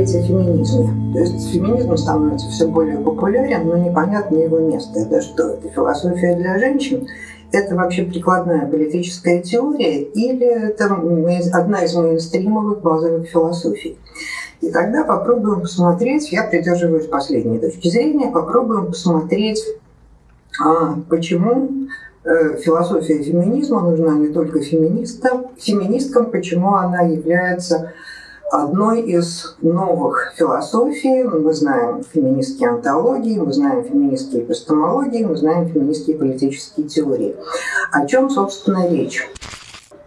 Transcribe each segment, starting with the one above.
говорить о феминизме. То есть феминизм становится все более популярен, но непонятно его место. Это что? Это философия для женщин? Это вообще прикладная политическая теория или это одна из мейнстримовых базовых философий? И тогда попробуем посмотреть, я придерживаюсь последней точки зрения, попробуем посмотреть, а, почему э, философия феминизма нужна не только феминистам, феминисткам, почему она является одной из новых философий. Мы знаем феминистские антологии, мы знаем феминистские эпистемологии, мы знаем феминистские политические теории. О чем, собственно, речь?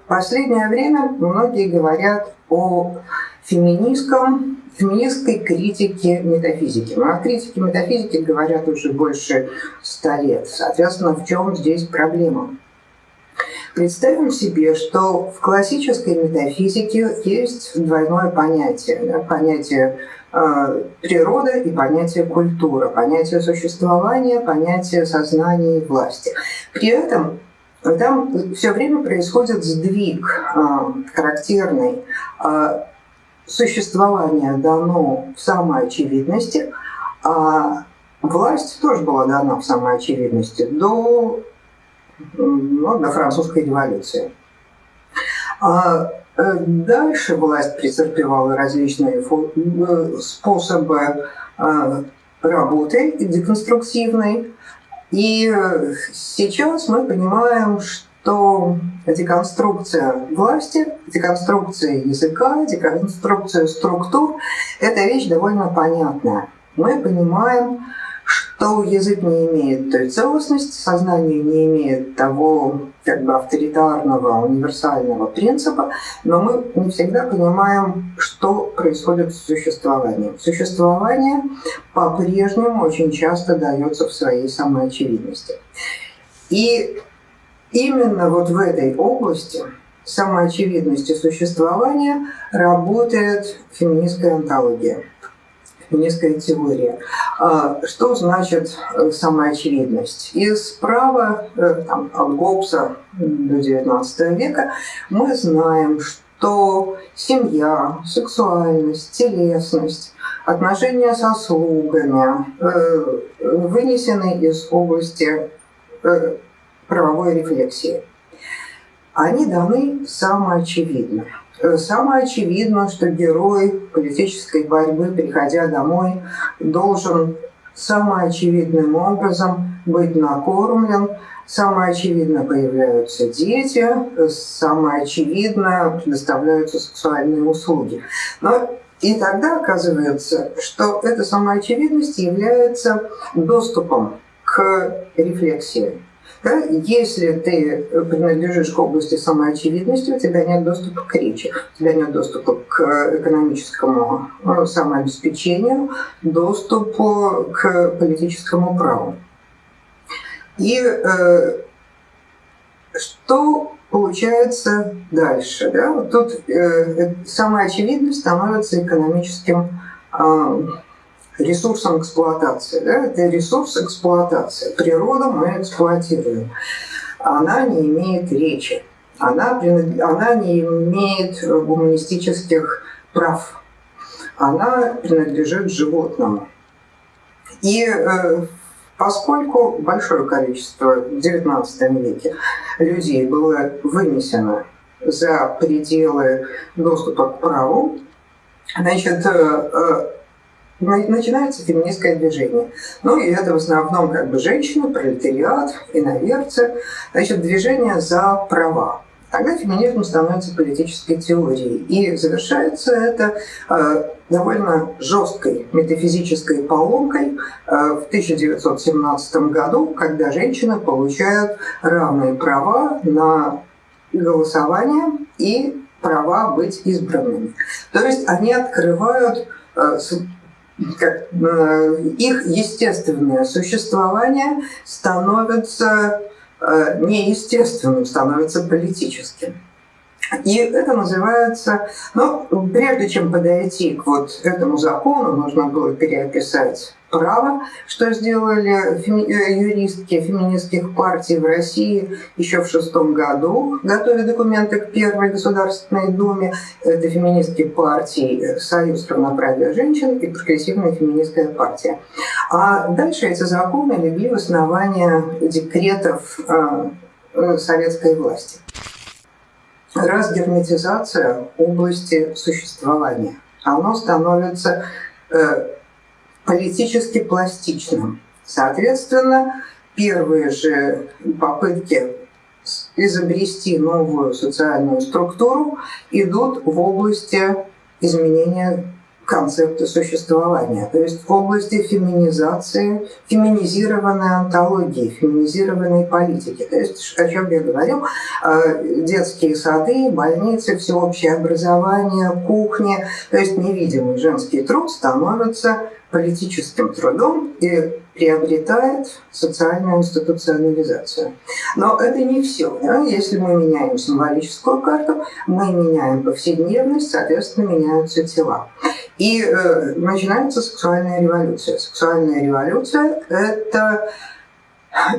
В последнее время многие говорят о феминистском, феминистской критике метафизики. Но о критике метафизики говорят уже больше ста лет. Соответственно, в чем здесь проблема? Представим себе, что в классической метафизике есть двойное понятие. Да, понятие э, природа и понятие культура, понятие существования, понятие сознания и власти. При этом там все время происходит сдвиг э, характерный. Э, существование дано в самой очевидности, а власть тоже была дана в самой очевидности до ну, до французской революции. А э, дальше власть претерпевала различные э, способы э, работы деконструктивной. И сейчас мы понимаем, что деконструкция власти, деконструкция языка, деконструкция структур – это вещь довольно понятная. Мы понимаем, что язык не имеет той целостности, сознание не имеет того как бы авторитарного, универсального принципа, но мы не всегда понимаем, что происходит с существованием. Существование по-прежнему очень часто дается в своей самоочевидности. И именно вот в этой области самоочевидности существования работает феминистская антология феминистская теория. А, что значит э, самоочевидность? И справа, э, там, от Гоббса до XIX века, мы знаем, что семья, сексуальность, телесность, отношения со слугами э, вынесены из области правовой рефлексии. Они даны самоочевидно. Э, самое очевидно, что герой политической борьбы, приходя домой, должен самым очевидным образом быть накормлен, самое очевидно появляются дети, самое очевидно предоставляются сексуальные услуги. Но и тогда оказывается, что эта самоочевидность является доступом к рефлексии. Да? Если ты принадлежишь к области самоочевидности, у тебя нет доступа к речи, у тебя нет доступа к экономическому ну, самообеспечению, доступу к политическому праву. И э, что получается дальше? Да? Вот тут э, самая очевидность становится экономическим э, ресурсом эксплуатации. Да? Это ресурс эксплуатации. Природу мы эксплуатируем. Она не имеет речи. Она, она не имеет гуманистических прав. Она принадлежит животному. И э, поскольку большое количество в XIX веке людей было вынесено за пределы доступа к праву, значит, э, э, начинается феминистское движение. Ну и это в основном как бы женщины, пролетариат, иноверцы, значит, движение за права. Тогда феминизм становится политической теорией. И завершается это э, довольно жесткой метафизической поломкой э, в 1917 году, когда женщины получают равные права на голосование и права быть избранными. То есть они открывают э, их естественное существование становится э, неестественным, становится политическим. И это называется, ну, прежде чем подойти к вот этому закону, нужно было переописать права, что сделали феми э, юристки феминистских партий в России еще в шестом году, готовя документы к Первой Государственной Думе. Это феминистские партии Союз равноправия женщин и Прогрессивная феминистская партия. А дальше эти законы легли в основание декретов э, советской власти. Разгерметизация области существования. Оно становится э, политически пластичным. Соответственно, первые же попытки изобрести новую социальную структуру идут в области изменения концепта существования, то есть в области феминизации, феминизированной антологии, феминизированной политики. То есть, о чем я говорил, э, детские сады, больницы, всеобщее образование, кухни, то есть невидимый женский труд становится политическим трудом и приобретает социальную институционализацию. Но это не все. Да? Если мы меняем символическую карту, мы меняем повседневность, соответственно, меняются тела. И э, начинается сексуальная революция. Сексуальная революция – это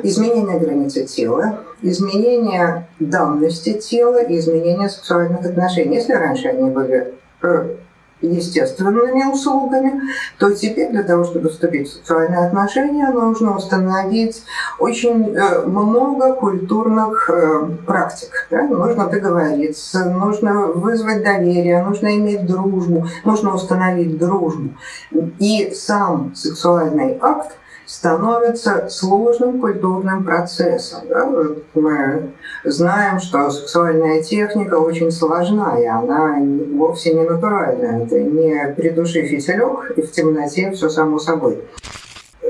изменение границы тела, изменение данности тела и изменение сексуальных отношений. Если раньше они были э, естественными услугами, то теперь для того, чтобы вступить в сексуальные отношения, нужно установить очень э, много культурных э, практик. Да? Нужно договориться, нужно вызвать доверие, нужно иметь дружбу, нужно установить дружбу. И сам сексуальный акт становится сложным культурным процессом. Да? Мы знаем, что сексуальная техника очень сложна, и она вовсе не натуральная. Это не придуши фитилек, и в темноте все само собой.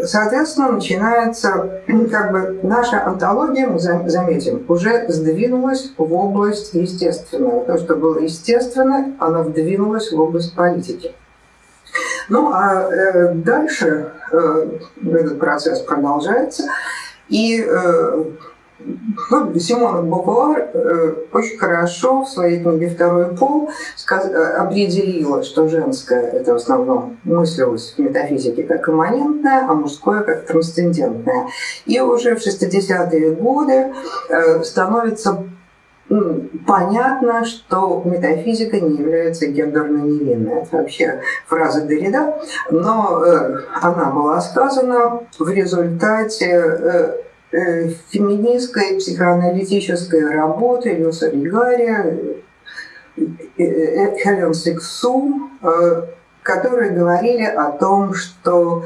Соответственно, начинается, как бы, наша антология, мы заметим, уже сдвинулась в область естественного. То, что было естественно, оно вдвинулось в область политики. Ну а э, дальше э, этот процесс продолжается. И э, ну, Симона Бувуар э, очень хорошо в своей книге «Второй пол». Э, определила, что женское – это в основном мыслилось в метафизике как имманентное, а мужское как трансцендентное. И уже в 60-е годы э, становится понятно, что метафизика не является гендерно невинной. Это вообще фраза Derrida, но э, она была сказана в результате э, э, феминистской психоаналитической работы Люса Ригария, Хелен Сиксу, которые говорили о том, что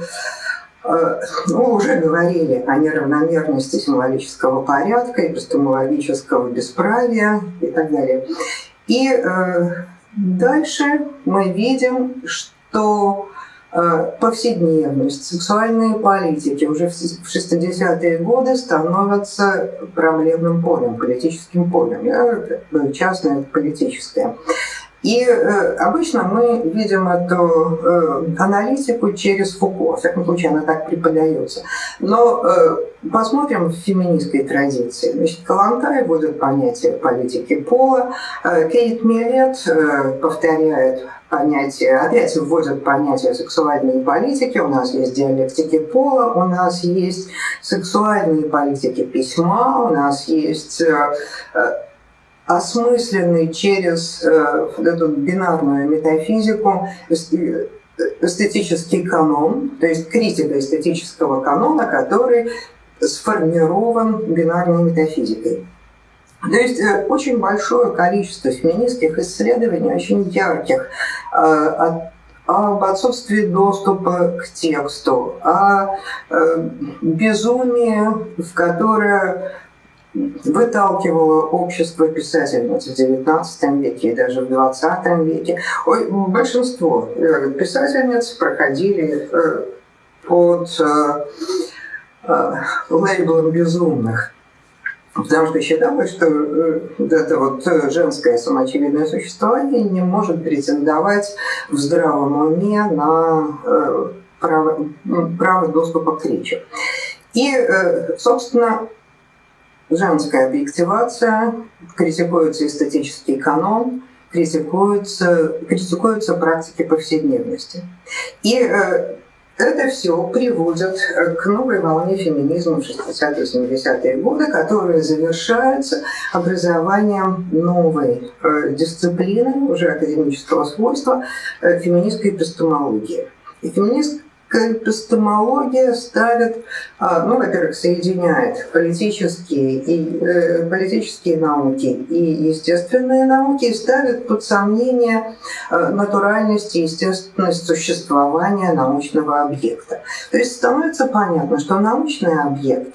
мы уже говорили о неравномерности символического порядка, эпистемологического бесправия и так далее. И э, дальше мы видим, что э, повседневность, сексуальные политики уже в 60-е годы становятся проблемным полем, политическим полем. Частное – это политическое. И э, обычно мы видим эту э, аналитику через Фуко, в всяком случае она так преподается. Но э, посмотрим в феминистской традиции. Значит, Калантай вводит понятие политики пола, э, Кейт Милет э, повторяет понятие, опять вводят понятие сексуальной политики, у нас есть диалектики пола, у нас есть сексуальные политики письма, у нас есть э, э осмысленный через э, эту бинарную метафизику эстетический канон, то есть критика эстетического канона, который сформирован бинарной метафизикой. То есть э, очень большое количество феминистских исследований, очень ярких, э, об отсутствии доступа к тексту, о э, безумии, в которое выталкивало общество писательниц в XIX веке и даже в XX веке. Большинство э, писательниц проходили э, под э, лейблом безумных. Потому что считалось, что это вот женское самоочевидное существование не может претендовать в здравом уме на право, право доступа к речи. И, собственно, женская объективация, критикуется эстетический канон, критикуются, критикуются практики повседневности. И э, это все приводит к новой волне феминизма в 60-70-е годы, которая завершается образованием новой э, дисциплины, уже академического свойства, э, феминистской эпистемологии. И феминист эпистемология ставит, а, ну, во-первых, соединяет политические, и, э, политические науки и естественные науки и ставит под сомнение э, натуральность и естественность существования научного объекта. То есть становится понятно, что научный объект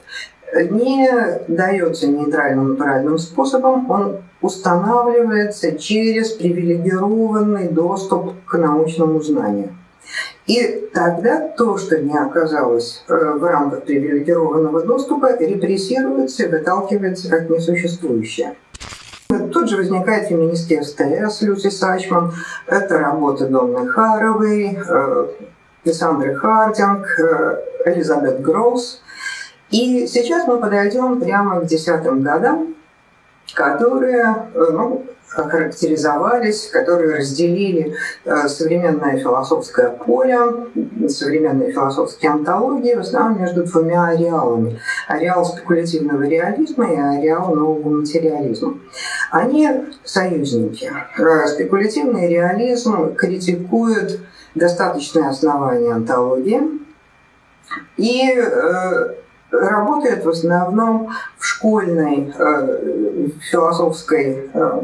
не дается нейтральным натуральным способом, он устанавливается через привилегированный доступ к научному знанию. И тогда то, что не оказалось э, в рамках привилегированного доступа, репрессируется и выталкивается как несуществующее. Тут же возникает феминистский СТС Люси Сачман. Это работы Донны Харовой, Лиссандры э, Хардинг, э, Элизабет Гроусс. И сейчас мы подойдем прямо к десятым годам, которые ну, охарактеризовались, которые разделили э, современное философское поле, современные философские антологии в основном между двумя ареалами. Ареал спекулятивного реализма и ареал нового материализма. Они союзники. Э, спекулятивный реализм критикует достаточное основание антологии и э, работает в основном в школьной э, философской э,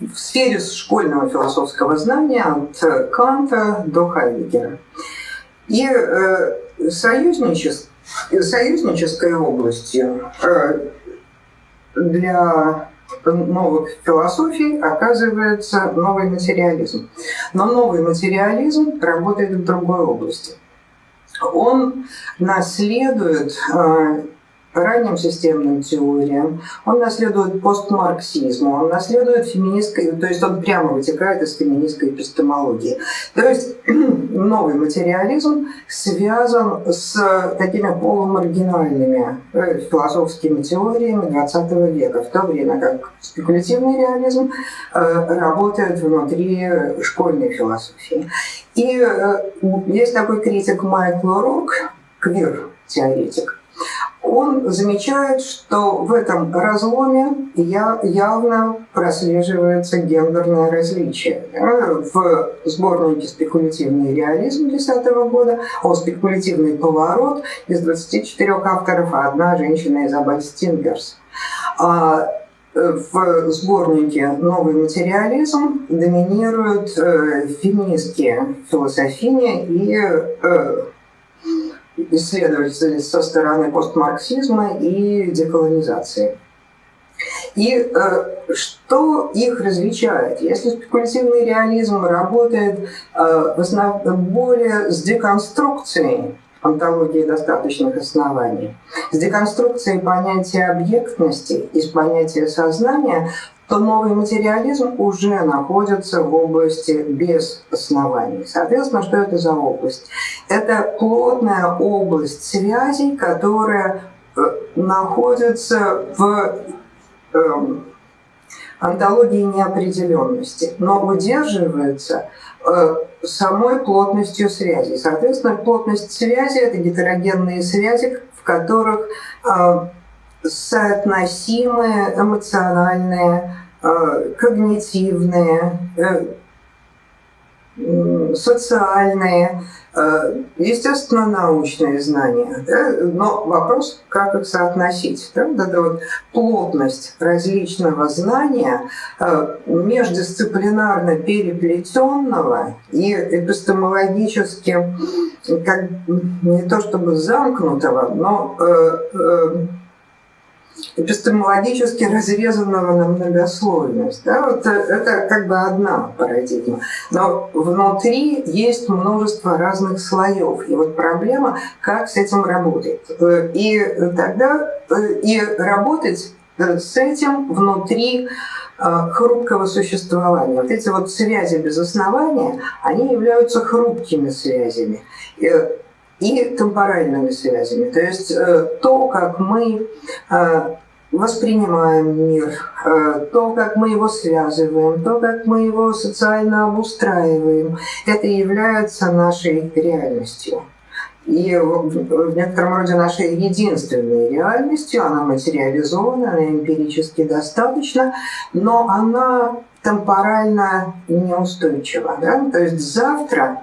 в сфере школьного философского знания от Канта до Хайдегера. И э, союзничес, союзнической областью э, для новых философий оказывается новый материализм. Но новый материализм работает в другой области. Он наследует э, ранним системным теориям, он наследует постмарксизму, он наследует феминистской, то есть он прямо вытекает из феминистской эпистемологии. То есть новый материализм связан с такими полумаргинальными э, философскими теориями XX века, в то время как спекулятивный реализм э, работает внутри школьной философии. И э, есть такой критик Майкл Рок, квир-теоретик, он замечает, что в этом разломе явно прослеживается гендерное различие. В сборнике «Спекулятивный реализм» 2010 года о спекулятивный поворот из 24 авторов одна женщина Изабель Стингерс. А в сборнике «Новый материализм» доминируют э, феминистские философини и исследователи со стороны постмарксизма и деколонизации. И э, что их различает? Если спекулятивный реализм работает э, в основном более с деконструкцией антологии достаточных оснований, с деконструкцией понятия объектности с понятия сознания, то новый материализм уже находится в области без оснований. Соответственно, что это за область? Это плотная область связей, которая э, находится в эм, антологии неопределенности, но удерживается э, самой плотностью связи. Соответственно, плотность связи – это гетерогенные связи, в которых э, соотносимые эмоциональные, э, когнитивные, э, социальные, э, естественно, научные знания. Да? Но вопрос, как их соотносить. Да? Вот эта вот плотность различного знания междисциплинарно переплетенного и эпистемологически как не то чтобы замкнутого, но эпистемологически разрезанного на многослойность. Да, вот это как бы одна парадигма. Но внутри есть множество разных слоев. И вот проблема, как с этим работать. И тогда и работать с этим внутри хрупкого существования. Вот эти вот связи без основания, они являются хрупкими связями и темпоральными связями. То есть то, как мы воспринимаем мир, э, то, как мы его связываем, то, как мы его социально обустраиваем, это является нашей реальностью. И в некотором роде нашей единственной реальностью, она материализована, она эмпирически достаточно, но она темпорально неустойчива. Да? То есть завтра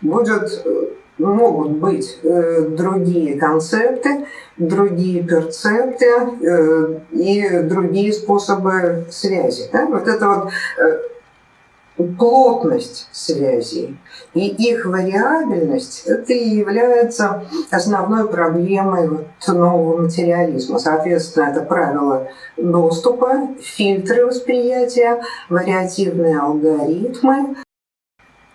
будет э, могут быть э, другие концепты, другие перцепты э, и другие способы связи. Да? Вот это вот э, плотность связей и их вариабельность это и является основной проблемой вот нового материализма. Соответственно, это правила доступа, фильтры восприятия, вариативные алгоритмы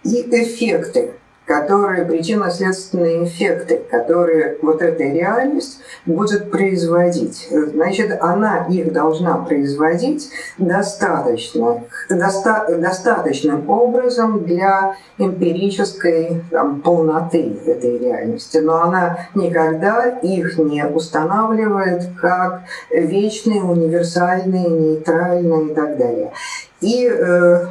и эффекты которые причинно-следственные эффекты, которые вот эта реальность будет производить. Значит, она их должна производить достаточно, доста, достаточным образом для эмпирической там, полноты этой реальности. Но она никогда их не устанавливает как вечные, универсальные, нейтральные и так далее. И э,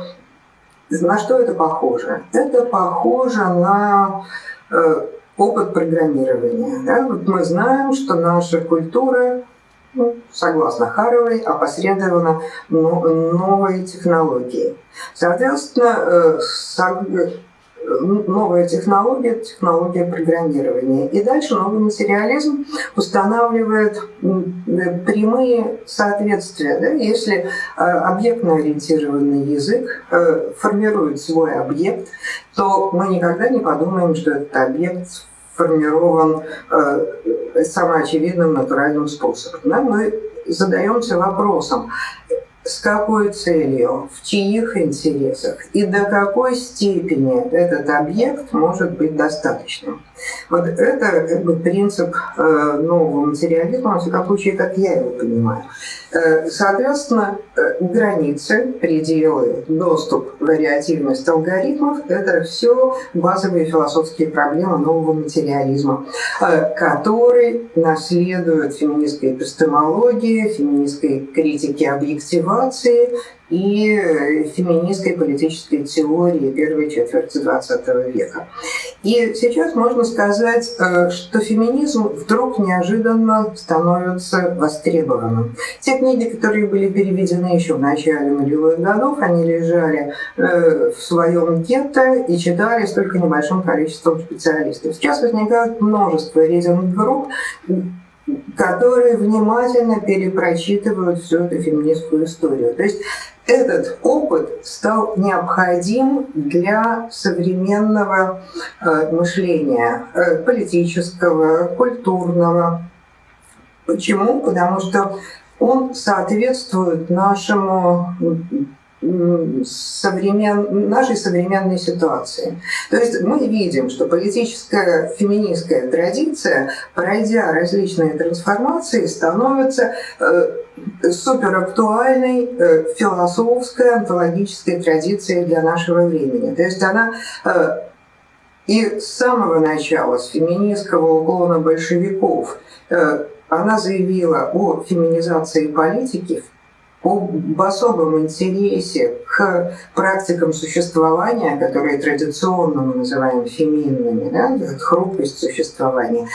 на что это похоже? Это похоже на э, опыт программирования. Да? Вот мы знаем, что наша культура, ну, согласно Харовой, опосредована новой технологией. Соответственно, э, новая технология, технология программирования. И дальше новый материализм устанавливает прямые соответствия. Да? Если э, объектно-ориентированный язык э, формирует свой объект, то мы никогда не подумаем, что этот объект сформирован э, самоочевидным натуральным способом. Да? Мы задаемся вопросом, с какой целью, в чьих интересах и до какой степени этот объект может быть достаточным. Вот это как бы принцип э, нового материализма, во всяком случае, как я его понимаю. Э, соответственно, э, границы, пределы, доступ, вариативность алгоритмов – это все базовые философские проблемы нового материализма, который наследует феминистской эпистемологии, феминистской критики объективации и феминистской политической теории первой четверти XX века. И сейчас можно сказать, э, что феминизм вдруг неожиданно становится востребованным. Те книги, которые были переведены еще в начале нулевых годов, они лежали э, в своем гетто и читались только небольшим количеством специалистов. Сейчас возникает множество рейтинг-групп, которые внимательно перепрочитывают всю эту феминистскую историю. То есть этот опыт стал необходим для современного э, мышления, э, политического, культурного. Почему? Потому что он соответствует нашему современ... нашей современной ситуации. То есть мы видим, что политическая феминистская традиция, пройдя различные трансформации, становится э, суперактуальной э, философской, онтологической традицией для нашего времени. То есть она э, и с самого начала, с феминистского уклона большевиков, она заявила о феминизации политики об особом интересе к практикам существования, которые традиционно мы называем феминными, да, хрупкость существования.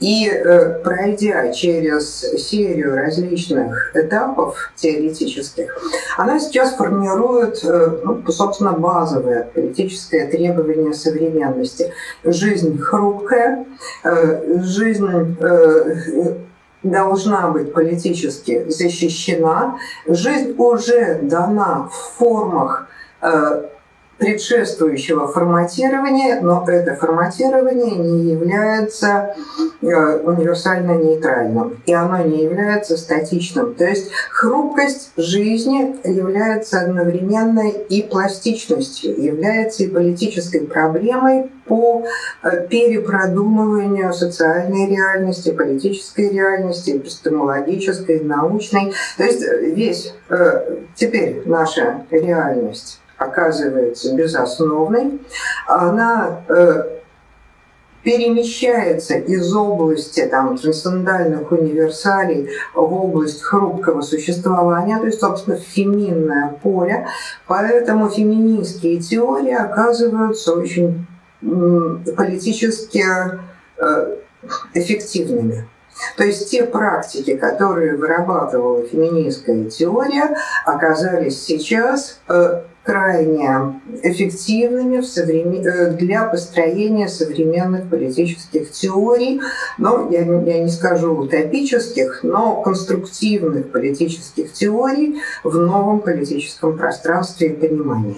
И э, пройдя через серию различных этапов теоретических, она сейчас формирует, э, ну, собственно, базовое политическое требование современности. Жизнь хрупкая, э, жизнь должна быть политически защищена, жизнь уже дана в формах э, предшествующего форматирования, но это форматирование не является э, универсально нейтральным, и оно не является статичным. То есть хрупкость жизни является одновременной и пластичностью, является и политической проблемой по э, перепродумыванию социальной реальности, политической реальности, эпистемологической, научной. То есть весь э, теперь наша реальность оказывается безосновной, она э, перемещается из области там, трансцендентальных универсалей в область хрупкого существования, то есть, собственно, феминное поле. Поэтому феминистские теории оказываются очень политически э, эффективными. То есть те практики, которые вырабатывала феминистская теория, оказались сейчас э, крайне эффективными в современ... Э, для построения современных политических теорий, но я, я не скажу утопических, но конструктивных политических теорий в новом политическом пространстве и понимании.